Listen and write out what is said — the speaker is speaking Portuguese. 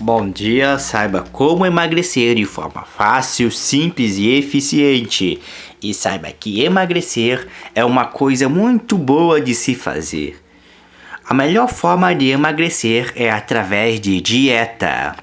Bom dia, saiba como emagrecer de forma fácil, simples e eficiente. E saiba que emagrecer é uma coisa muito boa de se fazer. A melhor forma de emagrecer é através de dieta.